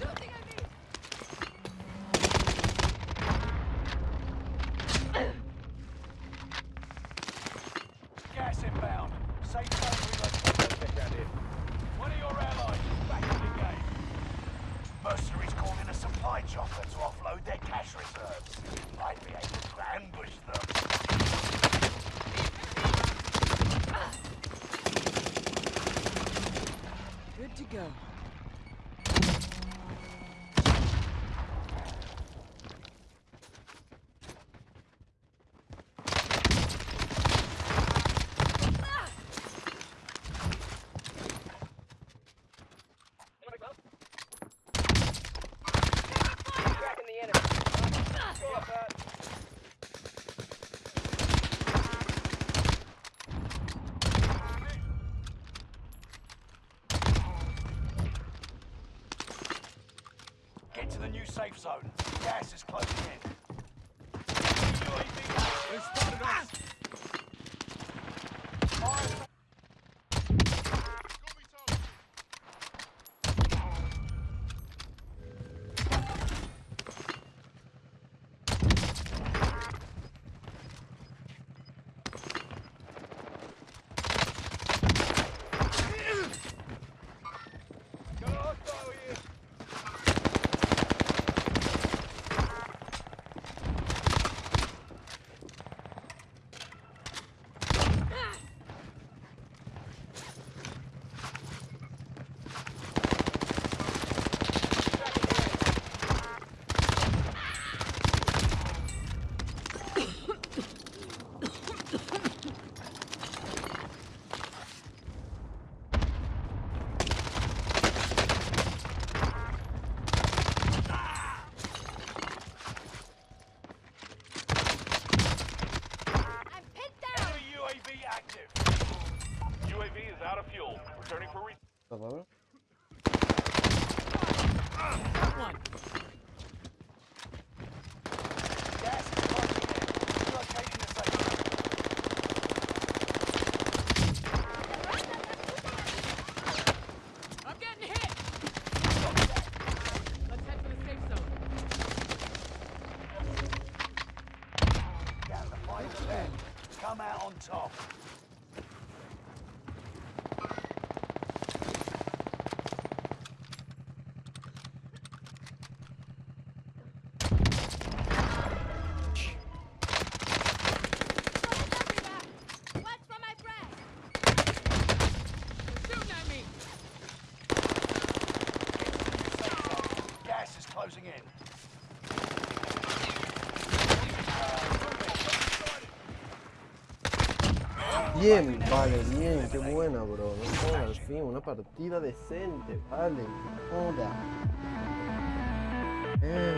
Something I need. Gas inbound. Safe zone relocated. One of your allies back. Mercenaries called in a supply chopper to offload their cash reserves. Might be able to ambush them. Good to go. Get to the new safe zone. Gas is closing in. Come out on top. Watch for Bien, vale, bien, qué buena, bro. Al fin, una partida decente, vale. Joda. Bien.